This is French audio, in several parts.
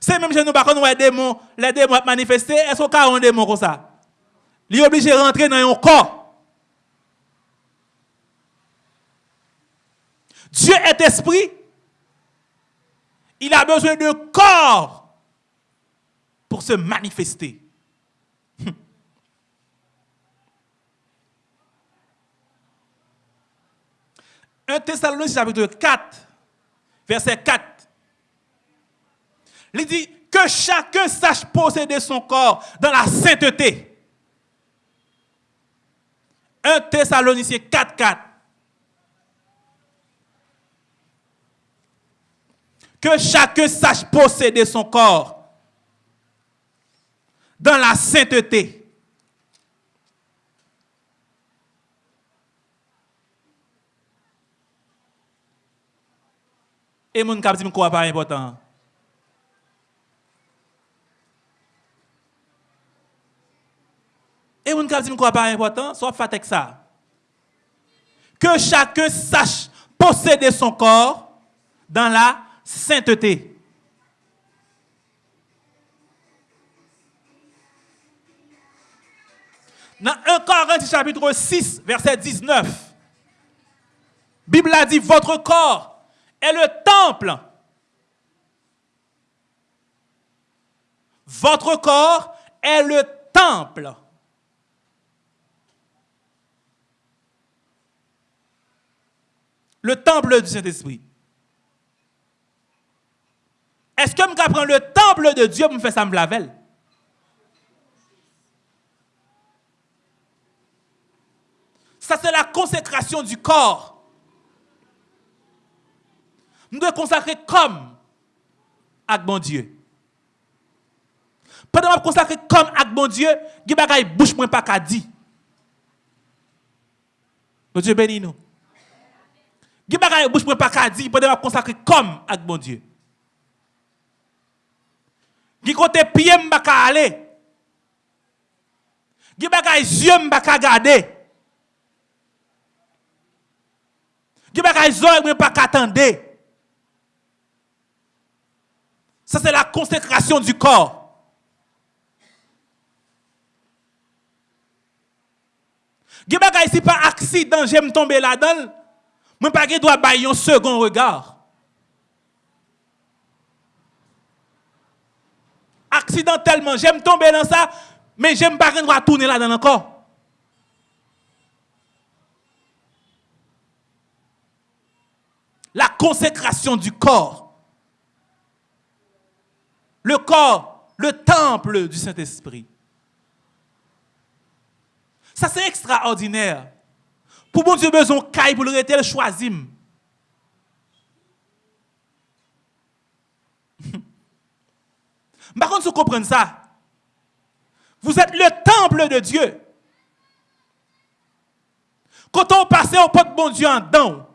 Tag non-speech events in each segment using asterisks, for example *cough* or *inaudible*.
C'est même chez nous, par contre, les démons, les démons manifestés, est-ce qu'on a un démon comme ça? Il est obligé de rentrer dans un corps. Dieu est esprit. Il a besoin de corps pour se manifester. 1 Thessaloniciens chapitre 4, verset 4. Il dit que chacun sache posséder son corps dans la sainteté. 1 Thessaloniciens 4, 4. Que chacun sache posséder son corps dans la sainteté. Et mon cap dit quoi pas important. Et mon cap dit pas important, soit fait avec ça. Que chacun sache posséder son corps dans la sainteté. Dans 1 Corinthiens chapitre 6, verset 19, Bible a dit, votre corps est le temple. Votre corps est le temple. Le temple du Saint-Esprit. Est-ce que je prends le temple de Dieu pour me faire ça me laver? Ça, c'est la consécration du corps. Nous devons consacrer comme avec bon Dieu. Pendant que consacrer comme avec bon Dieu, a des bouche pas qu'à dire. Dieu bénis nous. A des bouche moins pas qu'à dire pendant que consacrer comme avec bon Dieu. Il côté pied m'pa ka aller. A des yeux m'pa ka garder. Il y a des oreilles m'pa ka attendre. Ça, c'est la consécration du corps. Si ici pas accident, j'aime tomber là-dedans, je pas dois bailler un second regard. Accidentellement, j'aime tomber dans ça, mais j'aime pas dois tourner là-dedans encore. La consécration du corps le corps, le temple du Saint-Esprit. Ça, c'est extraordinaire. Pour bon Dieu, besoin de pour le rester, choisir. *laughs* Par contre, vous comprenez ça, vous êtes le temple de Dieu. Quand on passe au pot de bon Dieu en dedans,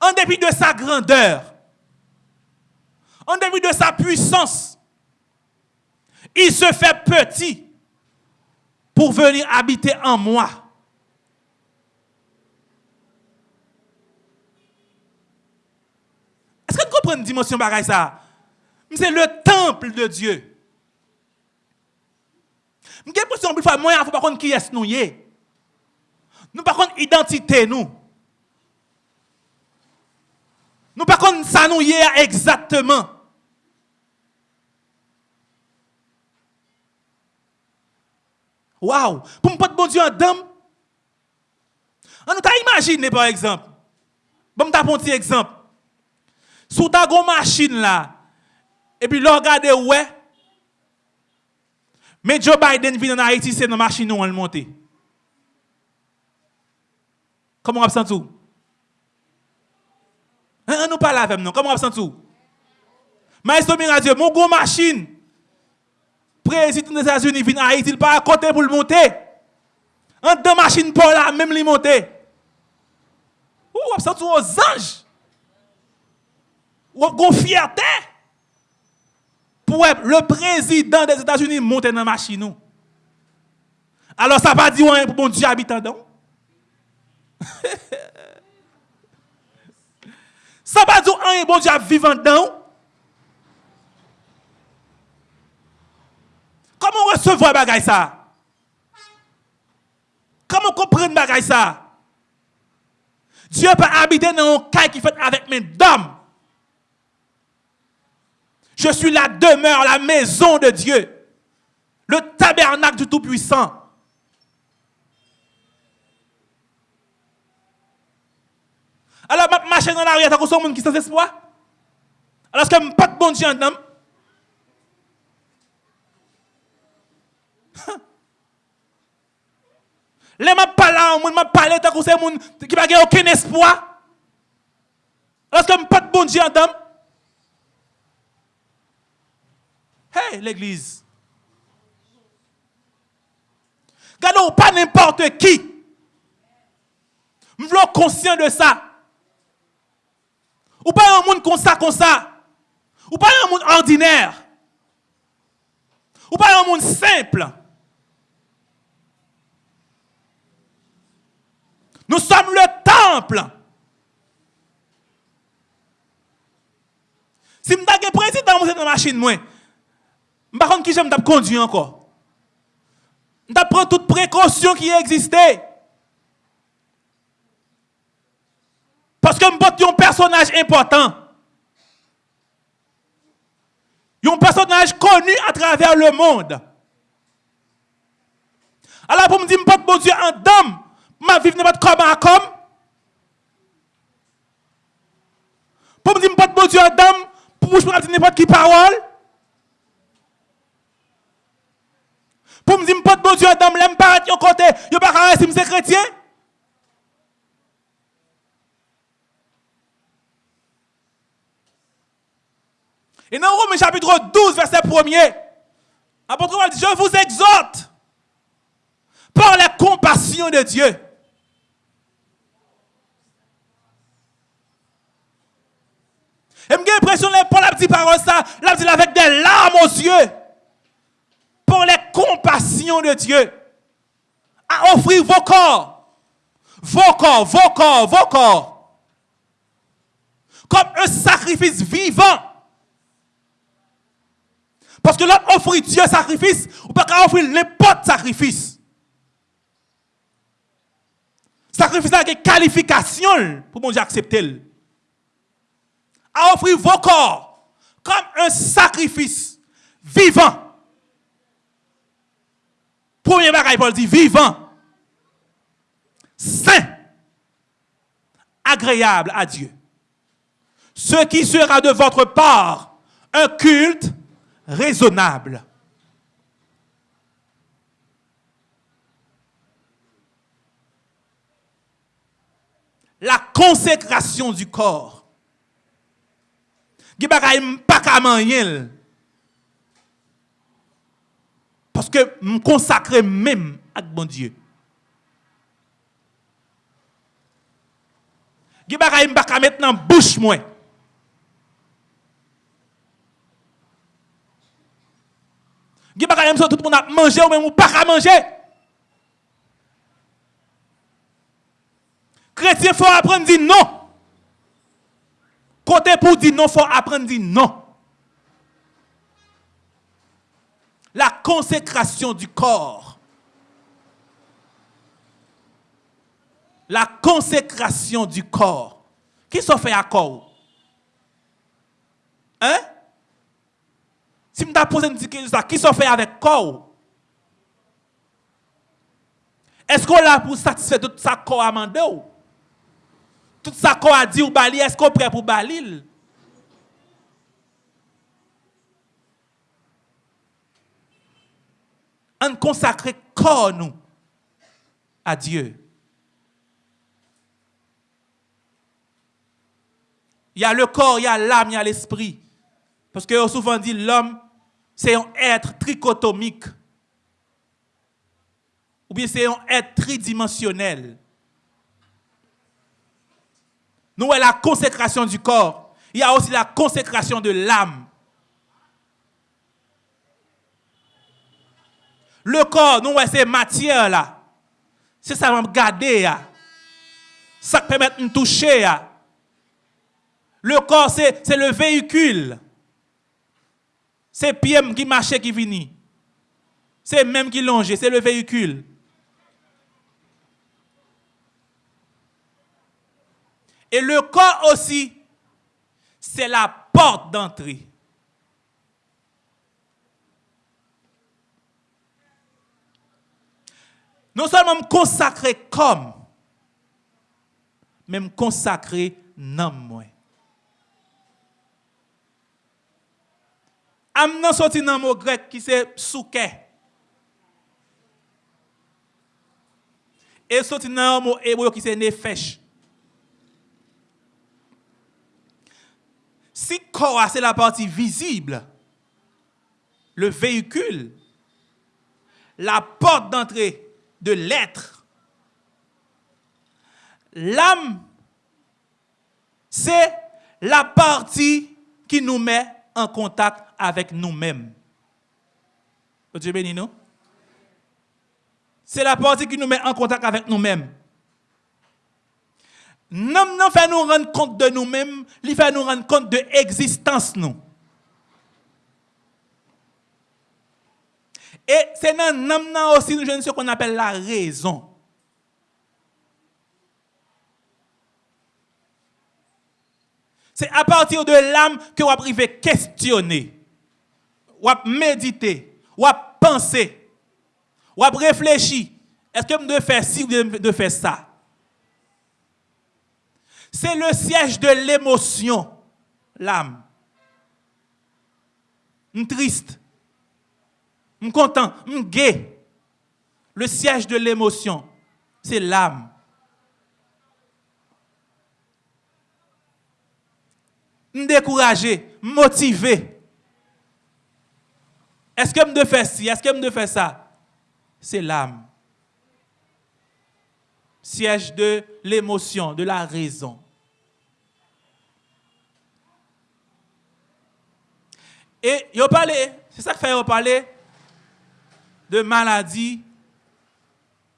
en dépit de sa grandeur, en début de sa puissance, il se fait petit pour venir habiter en moi. Est-ce que vous comprenez une dimension pareille ça? C'est le temple de Dieu. Je suis l'impression que moi, il faut pas qui est nous. Nous pas contre identité nous. Nous pas contre ça nous exactement. Waouh, pour me pas bon Dieu en dame. On t'a imaginé par exemple. Bon t'a un petit exemple. Sous ta grosse machine là et puis regardez ouais. Mais Joe Biden vient en Haïti, c'est dans la machine où on le monte. Comment on senti tout On nous parle avec nous. Comment on senti tout Maestro Miradieu, mon gros machine président des États-Unis vient à Haïti, il pas à côté pour le monter. En deux machines pour là, même les monter. Ou vous sentez aux anges. Ou vous fierté. Pour le président des États-Unis monter dans la machine. Alors ça va dire pour bon Dieu habitant dedans. *laughs* Ça va dire un bon Dieu vivant dedans. Comment recevoir bagay ça? Comment comprendre bagay ça? Dieu peut habiter dans un caille qui fait avec mes dames. Je suis la demeure, la maison de Dieu. Le tabernacle du Tout-Puissant. Alors, je marche dans l'arrière, t'as un monde qui sans espoir? Alors, est-ce que je pas de bon Dieu en *laughs* Les m'a parlé, on m'a parlé tant que c'est monde qui n'a aucun espoir. Est-ce que pas de bon Dieu en dame? Hey, l'église. Regardez, pas n'importe qui. Je suis conscient de ça. Ou pas un monde comme ça, comme ça. Ou pas un monde ordinaire. Ou pas un monde simple. Nous sommes le temple. Si je suis président dans la machine, je ne sais qui j'aime conduire encore. Je prends toutes précautions qui existaient. Parce que je suis un personnage important. Un personnage connu à travers le monde. Alors pour me dire, je ne bon Dieu en dame, ma vie n'est pas comme à comme. Pour me dire, je ne bon Dieu en dame, pour me dire n'importe qui parole. Pour me dire, je ne bon Dieu en dame, ne pas être côté, ne pas rester si suis chrétien. Et dans Romains chapitre 12, verset 1er, l'apôtre Paul dit, je vous exhorte par la compassion de Dieu. Et j'ai l'impression que Paul a dit parole ça, dit avec des larmes aux yeux. Pour les compassions de Dieu. À offrir vos corps. Vos corps, vos corps, vos corps. Comme un sacrifice vivant parce que là, offrir Dieu sacrifice, ou pas offrir n'importe sacrifice. Sacrifice avec qualification pour mon Dieu accepter. À offrir vos corps comme un sacrifice vivant. Premier bagage, Paul dit vivant, saint, agréable à Dieu. Ce qui sera de votre part un culte raisonnable. La consécration du corps. Pas Parce que me consacrer même à bon Dieu. Je pas mettre dans bouche moi. A pas tout le monde a mangé ou même ou pas manger. Chrétien, faut apprendre à dire non. Pour dire non, il faut apprendre à dire non. La consécration du corps. La consécration du corps. Qui s'en fait à corps? Hein? Si je pose une question, qui s'en fait avec corps? Est-ce qu'on l'a pour satisfaire tout ça corps à mandé Tout ça corps a dit ou bali, est-ce qu'on est prêt pour balil On consacre corps nous à Dieu. Il y a le corps, il y a l'âme, il y a l'esprit. Parce que souvent dit l'homme c'est un être trichotomique. Ou bien c'est un être tridimensionnel. Nous avons la consécration du corps. Il y a aussi la consécration de l'âme. Le corps, nous avons ces matières là. C'est ça me garder. Ça permet de me toucher. Le corps, c'est le véhicule. C'est Pierre qui marchait qui finit. C'est même qui longe, c'est le véhicule. Et le corps aussi, c'est la porte d'entrée. Non seulement consacré comme, même consacré non moins. Amnan sorti dans mot grec qui c'est souke. Et sorti dans mot hébreu qui c'est nefesh. Si corps c'est la partie visible, le véhicule, la porte d'entrée de l'être, l'âme, c'est la partie qui nous met en contact avec nous-mêmes. Dieu béni nous. C'est la partie qui nous met en contact avec nous-mêmes. Nous nous nous rendre compte de nous-mêmes, il fait nous rendre compte de l'existence. Et c'est dans nous aussi nous ce qu'on appelle la raison. C'est à partir de l'âme que vous arrivez questionner ou à méditer, ou à penser, ou à réfléchir. Est-ce que je dois faire ci ou de faire ça? C'est le siège de l'émotion, l'âme. Je triste, je content, je gai. Le siège de l'émotion, c'est l'âme. découragé, motivé. Est-ce que je faire ci? Est-ce que je faire ça? C'est l'âme. Siège de l'émotion, de la raison. Et il parlé, c'est ça que fait parler de maladie.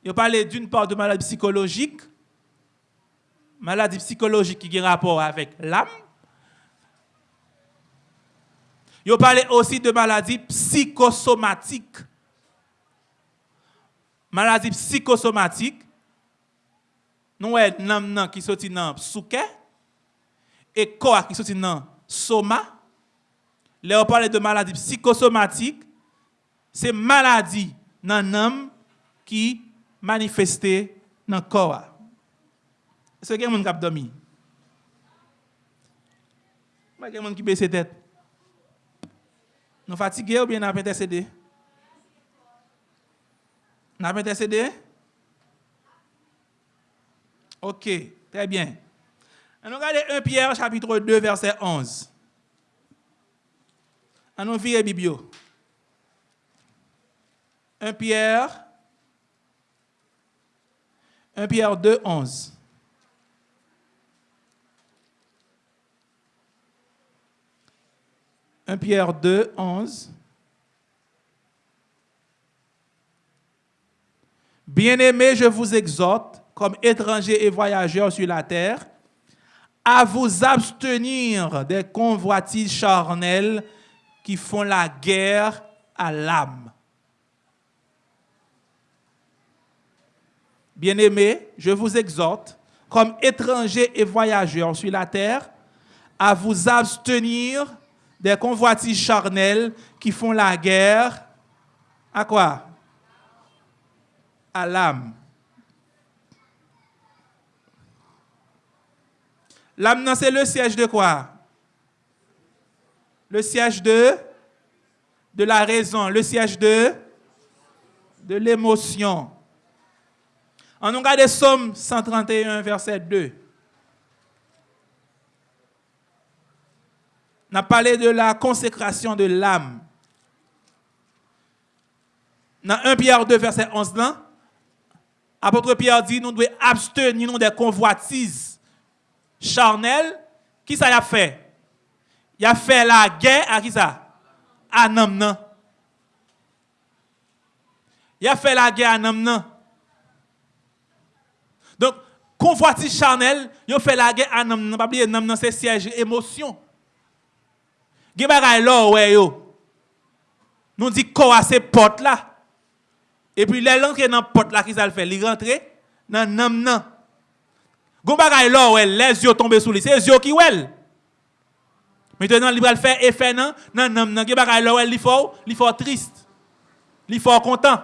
Il parlé d'une part de maladie psychologique, maladie psychologique qui a rapport avec l'âme, il parle aussi de maladies psychosomatiques. Maladie psychosomatique, Nou wè nam nan ki soti nan souke, e koa ki soti nan soma. Le ou pale de maladi psikosomatik, se maladi nan nam ki manifeste nan koa. Se gen moun kap domi? Mwen gen moun ki bese tet? Nou fatige ou bien nan apete sede? Nan apete sede? Nan apete sede? Ok, très bien. On regarde 1 Pierre chapitre 2 verset 11. On nous vire Biblio. 1 Pierre 1 Pierre 2, 11. 1 Pierre 2, 11. Bien-aimés, je vous exhorte, comme étrangers et voyageurs sur la terre, à vous abstenir des convoitises charnelles qui font la guerre à l'âme. Bien-aimés, je vous exhorte, comme étrangers et voyageurs sur la terre, à vous abstenir des convoitises charnelles qui font la guerre à quoi? À l'âme. L'âme, c'est le siège de quoi? Le siège de la raison, le siège de l'émotion. On regarde Somme 131, verset 2. On a parlé de la consécration de l'âme. Dans 1 Pierre 2, verset 11, là, apôtre Pierre dit, nous devons abstenir des convoitises charnelles. Qui ça a fait? Il a fait la guerre à qui ça? À Nam. Il a fait la guerre à Nam. Donc, convoitise charnel, yo fait la guerre à nam, pas oublier nam c'est siège émotion. Gen bagay là ouais yo. Nous dit quoi c'est porte là. Et puis les rentre dans porte là qui ça le fait, il rentre dans nam nan. Gon les yeux tombés sous lui, c'est les yeux qui ouais. Maintenant, il va faire effet nan, nan, nan, nan, gen bagay là ouais, il faut, il triste. Il faut content.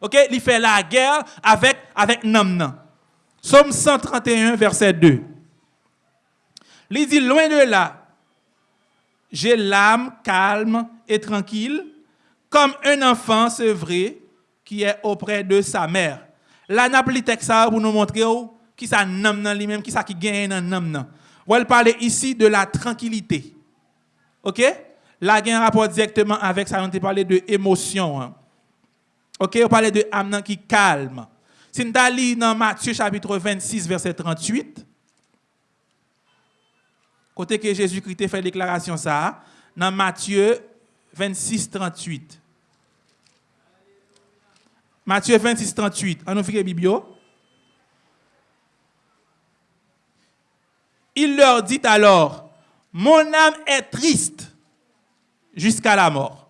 OK, il fait la guerre avec avec nan. Somme 131 verset 2. Il dit loin de là, j'ai l'âme calme et tranquille comme un enfant sevré qui est auprès de sa mère. Là, n'a texte pour nous montrer qui ça nam nan lui-même, qui ça qui gagne nan. On va parler ici de la tranquillité. OK? Là, il y a un rapport directement avec ça, on a parlé de émotion. Hein. OK, on parle de âme qui calme. Si nous allons dans Matthieu chapitre 26, verset 38, côté que Jésus-Christ fait déclaration ça, dans Matthieu 26, 38. Matthieu 26, 38. On nous fait Biblio. Il leur dit alors, mon âme est triste jusqu'à la mort.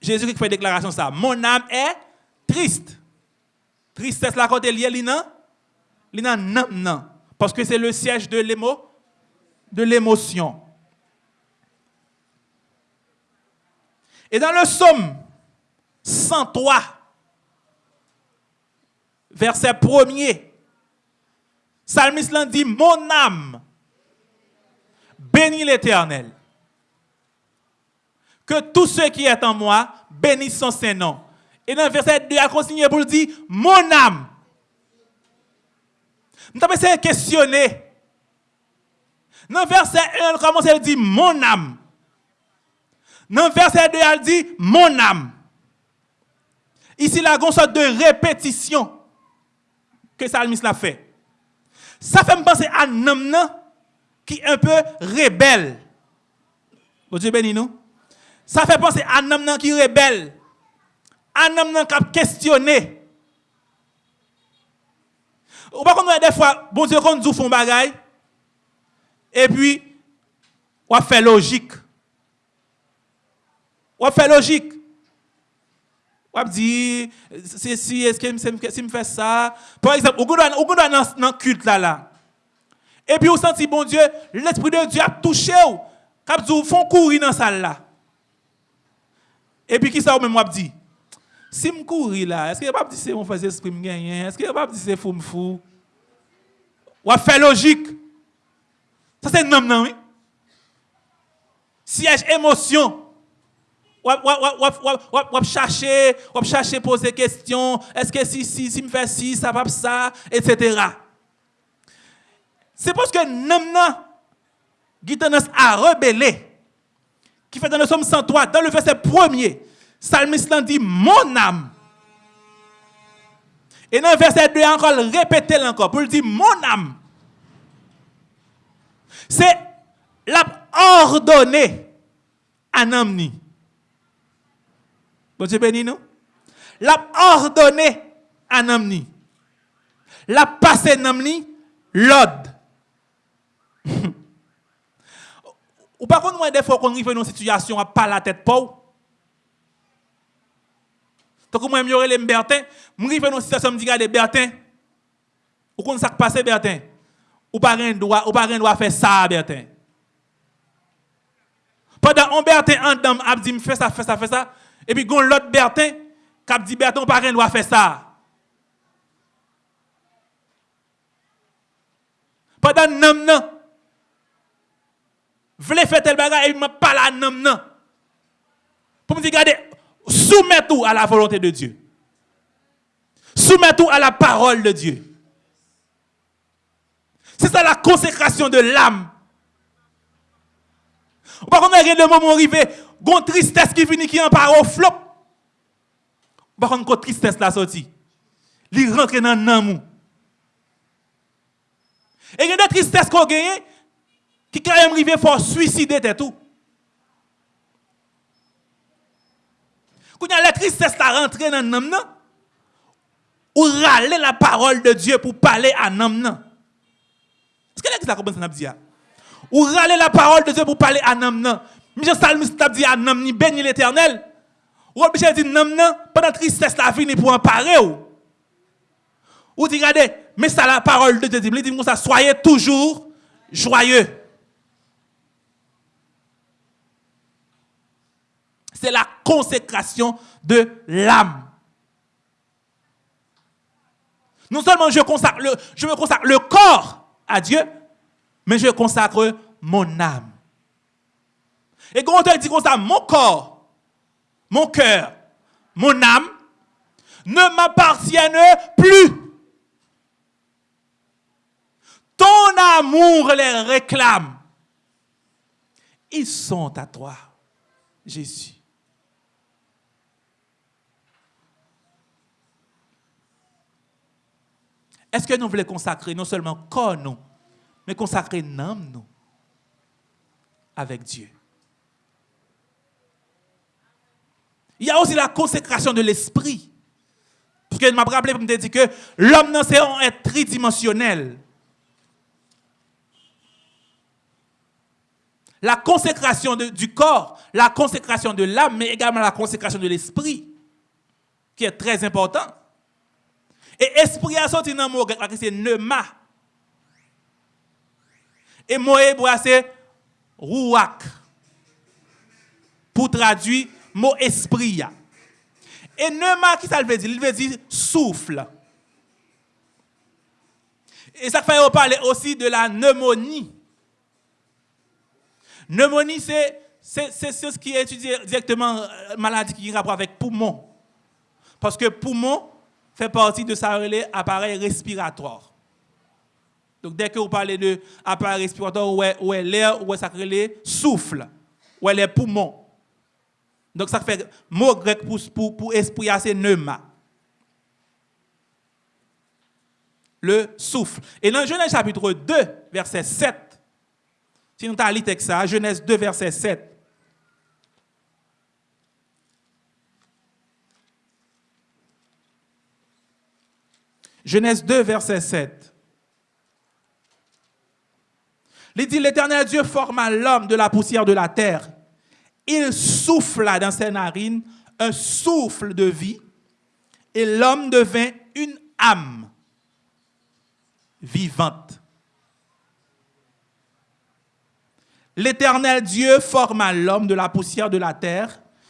Jésus qui fait déclaration ça. Mon âme est triste. Tristesse la côté liée, lina, lina non, non. Parce que c'est le siège de l'émo, de l'émotion. Et dans le psaume 103, verset 1er, Psalmiste dit, mon âme, bénis l'Éternel. Que tout ce qui est en moi bénisse son Saint-Nom. Et dans le verset 2, il a continué pour dire, mon âme. Nous avons essayé de questionner. Dans le verset 1, il commence à dire, mon âme. Dans le verset 2, il dit, mon âme. Ici, il a une sorte de répétition que Salmis l'a fait. Ça fait penser à un homme qui est un peu rebelle. Vous Dieu béni nous. Ça fait penser à un homme qui est rebelle. Un homme qui a questionné. Ou pas contre des fois, bon Dieu, quand nous font bagaille, et puis, on fait logique. On fait logique. On dit, si, est-ce que si me fait ça, par exemple, on est dans le culte là, là. Et puis, on sent, bon Dieu, l'Esprit de Dieu a touché, quand vous font courir dans la salle là. Et puis, qui ça, même, moi, dit, si je cours là, est-ce que pas dire c'est mon frère esprit gagné? Est-ce que pas dire c'est fou fou? Ou fait logique. Ça c'est nom non oui. Siège émotion. Ou ou chercher, ou chercher poser question, est-ce que si si si me fait ci, ça va ça, etc. C'est parce que qui tendance à rebeller qui fait dans le psaume 103 dans le verset premier Salmiste dit mon âme. Et dans le verset 2, encore répéter encore pour dire mon âme. C'est l'a ordonné à âme Bon Dieu béni nous. L'a ordonné à âme L'a passé âme l'ordre. *laughs* Ou par contre, des fois qu'on arrive dans une situation à pas la tête pauvre. Donc, moi, je les Bertin. Suis dans une situation, me dis, Bertin, ou qu'on ça passe, Bertin. Ou pas un droit, ou pas un droit faire ça, Bertin. Pendant un Bertin en dame a dit, fais ça, fais ça, fais ça. Et puis, gon l'autre Bertin, qui dit, Bertin, pas un droit faire ça. Pendant nam nan. Vle faire tel bagage et m'a pas la nam. Pour me dire, regardez, Soumets tout à la volonté de Dieu. Soumets tout à la parole de Dieu. C'est ça la consécration de l'âme. Il y a des moments arrivés, une tristesse qui finit qui en part au flop. Par contre, une tristesse la sortie. Il rentre dans l'amour. Et il y a des tristesses qu'on gagne qui quand même arrivé faut suicider tout. Quand la tristesse la rentré dans l'âme, ou râler la parole de Dieu pour parler à homme. Est-ce que vous comprenez ce que dit Ou râler la parole de Dieu pour parler à un homme. Michel Salmiste dit à homme, ni béni l'éternel. Ou Michel dit, non, pendant tristesse la vie, pour en parler. Ou? Dit, regardez, mais ça la parole de Dieu dit, il dit, ça, soyez toujours joyeux. C'est la consécration de l'âme. Non seulement je, consacre je me consacre le corps à Dieu, mais je consacre mon âme. Et quand on dit comme ça, mon corps, mon cœur, mon âme ne m'appartiennent plus. Ton amour les réclame. Ils sont à toi, Jésus. Est-ce que nous voulons consacrer non seulement corps nous, mais consacrer âme nous avec Dieu? Il y a aussi la consécration de l'esprit. Parce que je m'a rappelé pour me dire que l'homme, c'est un tridimensionnel. La consécration du corps, la consécration de l'âme, mais également la consécration de l'esprit, qui est très important. Et esprit a sorti dans le mot grec, c'est neuma. Et mot c'est rouak. Pour traduire mot esprit. Et neuma, qui ça veut dire? Il veut dire souffle. Et ça fait parler aussi de la pneumonie. Pneumonie, c'est ce qui est étudié directement, euh, maladie qui a rapport avec poumon. Parce que poumon, fait partie de sa appareil respiratoire. Donc, dès que vous parlez de appareil respiratoire, où est l'air, où est ça souffle, où est les poumons. Donc, ça fait mot grec pour, pour, pour esprit, c'est pneuma. Le souffle. Et dans Genèse chapitre 2, verset 7, si nous avons lu ça, Genèse 2, verset 7, Genèse 2, verset 7. L'Éternel Dieu forma l'homme de la poussière de la terre. Il souffla dans ses narines un souffle de vie et l'homme devint une âme vivante. L'Éternel Dieu forma l'homme de la poussière de la terre